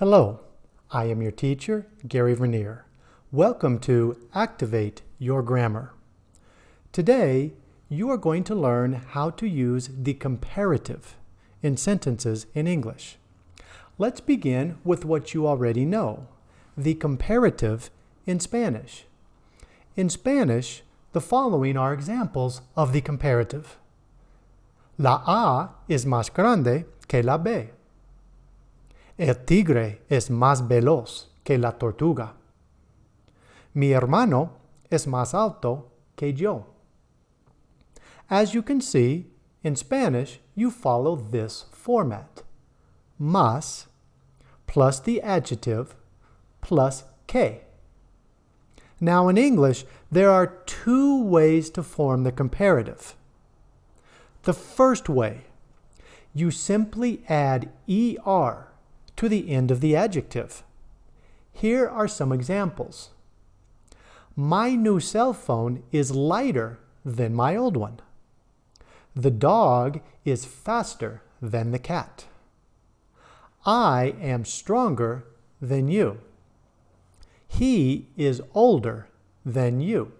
Hello, I am your teacher, Gary Vernier. Welcome to Activate Your Grammar. Today, you are going to learn how to use the comparative in sentences in English. Let's begin with what you already know, the comparative in Spanish. In Spanish, the following are examples of the comparative. La A is más grande que la B. El tigre es más veloz que la tortuga. Mi hermano es más alto que yo. As you can see, in Spanish, you follow this format. Más plus the adjective plus que. Now in English, there are two ways to form the comparative. The first way, you simply add er to the end of the adjective. Here are some examples. My new cell phone is lighter than my old one. The dog is faster than the cat. I am stronger than you. He is older than you.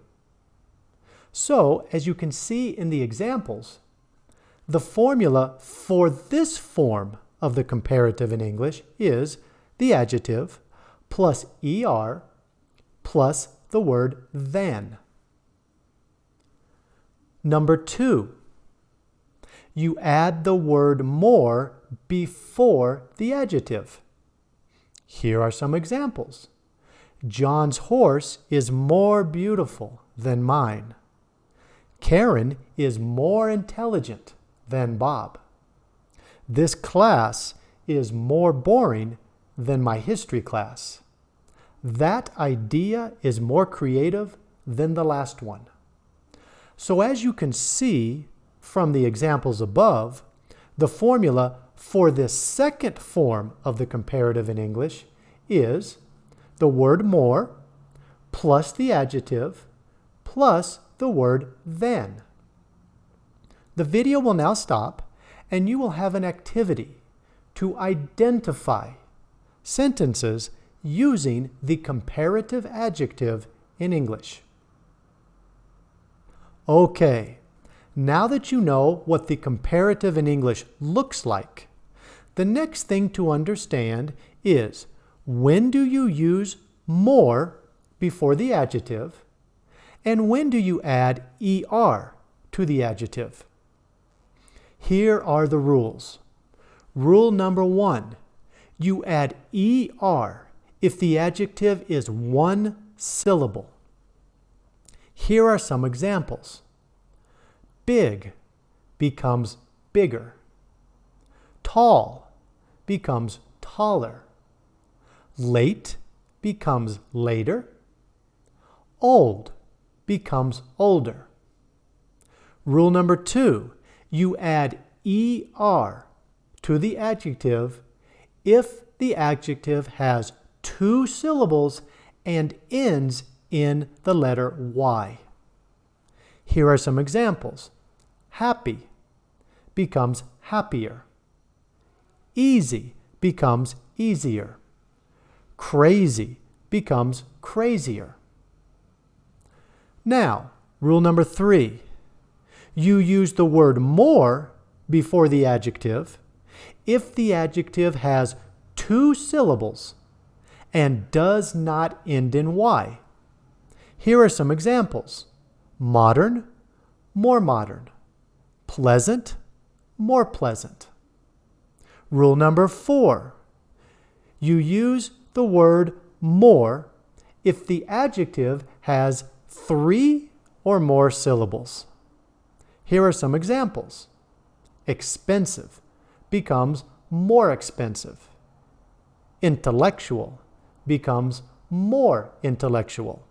So, as you can see in the examples, the formula for this form of the comparative in English is the adjective plus er plus the word than. Number two, you add the word more before the adjective. Here are some examples. John's horse is more beautiful than mine. Karen is more intelligent than Bob. This class is more boring than my history class. That idea is more creative than the last one. So as you can see from the examples above, the formula for this second form of the comparative in English is the word more plus the adjective plus the word than. The video will now stop and you will have an activity to identify sentences using the comparative adjective in English. Okay, now that you know what the comparative in English looks like, the next thing to understand is when do you use more before the adjective? And when do you add er to the adjective? Here are the rules. Rule number one, you add er if the adjective is one syllable. Here are some examples. Big becomes bigger. Tall becomes taller. Late becomes later. Old becomes older. Rule number two, you add er to the adjective if the adjective has two syllables and ends in the letter Y. Here are some examples. Happy becomes happier. Easy becomes easier. Crazy becomes crazier. Now, rule number three. You use the word more before the adjective if the adjective has two syllables and does not end in Y. Here are some examples. Modern, more modern. Pleasant, more pleasant. Rule number four. You use the word more if the adjective has three or more syllables. Here are some examples. Expensive becomes more expensive. Intellectual becomes more intellectual.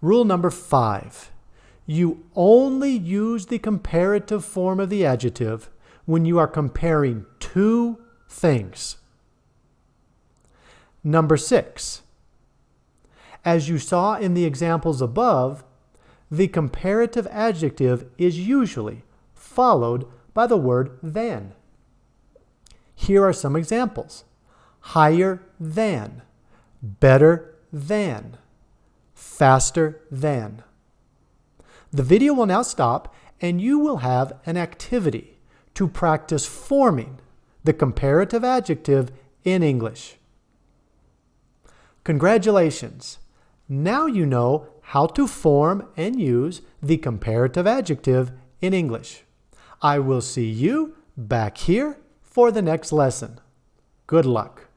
Rule number five. You only use the comparative form of the adjective when you are comparing two things. Number six, as you saw in the examples above, the comparative adjective is usually followed by the word than. Here are some examples. higher than, better than, faster than. The video will now stop and you will have an activity to practice forming the comparative adjective in English. Congratulations! Now you know how to form and use the comparative adjective in English. I will see you back here for the next lesson. Good luck.